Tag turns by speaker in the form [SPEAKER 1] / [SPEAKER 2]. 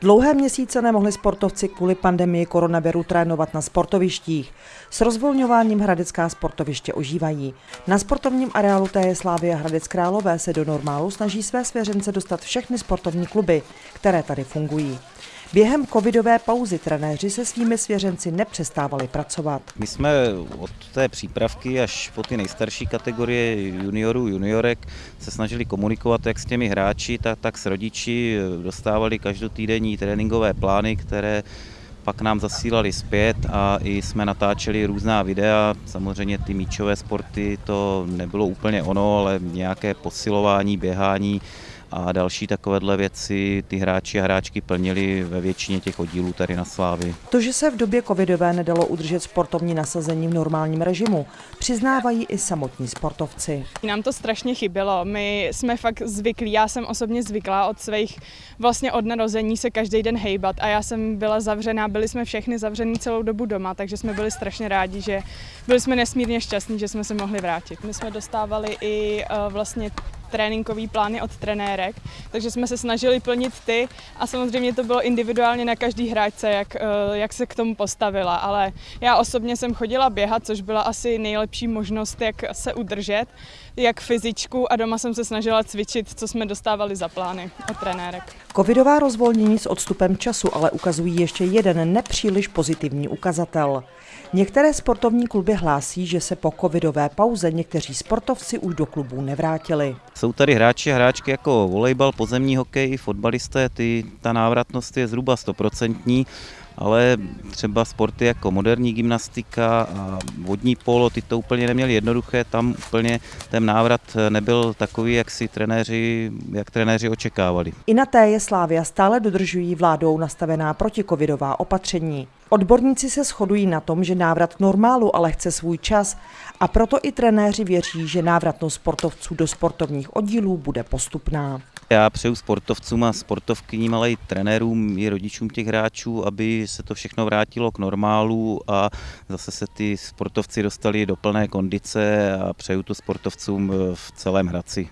[SPEAKER 1] Dlouhé měsíce nemohli sportovci kvůli pandemii koronaviru trénovat na sportovištích. S rozvolňováním Hradecká sportoviště ožívají. Na sportovním areálu TJ Slávy a Hradec Králové se do normálu snaží své svěřence dostat všechny sportovní kluby, které tady fungují. Během covidové pauzy trenéři se svými svěřenci nepřestávali pracovat.
[SPEAKER 2] My jsme od té přípravky až po ty nejstarší kategorie juniorů, juniorek se snažili komunikovat jak s těmi hráči, tak, tak s rodiči. Dostávali každotýdenní tréninkové plány, které pak nám zasílali zpět a i jsme natáčeli různá videa. Samozřejmě ty míčové sporty to nebylo úplně ono, ale nějaké posilování, běhání, a další takovéhle věci ty hráči a hráčky plnili ve většině těch oddílů tady na Slávy.
[SPEAKER 1] To, že se v době covidové nedalo udržet sportovní nasazení v normálním režimu, přiznávají i samotní sportovci.
[SPEAKER 3] Nám to strašně chybělo. My jsme fakt zvyklí, já jsem osobně zvyklá od svých, vlastně od narození se každý den hejbat a já jsem byla zavřená, byli jsme všechny zavřený celou dobu doma, takže jsme byli strašně rádi, že byli jsme nesmírně šťastní, že jsme se mohli vrátit. My jsme dostávali i uh, vlastně tréninkový plány od trenérek, takže jsme se snažili plnit ty a samozřejmě to bylo individuálně na každý hráčce, jak, eh, jak se k tomu postavila, ale já osobně jsem chodila běhat, což byla asi nejlepší možnost, jak se udržet, jak fyzičku a doma jsem se snažila cvičit, co jsme dostávali za plány od trenérek.
[SPEAKER 1] Covidová rozvolnění s odstupem času ale ukazují ještě jeden nepříliš pozitivní ukazatel. Některé sportovní kluby hlásí, že se po covidové pauze někteří sportovci už do klubů nevrátili.
[SPEAKER 2] Jsou tady hráči a hráčky jako volejbal, pozemní hokej, fotbalisté, ty, ta návratnost je zhruba stoprocentní ale třeba sporty jako moderní gymnastika a vodní polo, ty to úplně neměli jednoduché, tam úplně ten návrat nebyl takový, jak si trenéři, jak trenéři očekávali.
[SPEAKER 1] I na té je Slávia stále dodržují vládou nastavená protikovidová opatření. Odborníci se shodují na tom, že návrat k normálu ale chce svůj čas a proto i trenéři věří, že návratnost sportovců do sportovních oddílů bude postupná.
[SPEAKER 2] Já přeju sportovcům a sportovkyním, ale i trenérům, i rodičům těch hráčů, aby se to všechno vrátilo k normálu a zase se ty sportovci dostali do plné kondice a přeju to sportovcům v celém Hradci.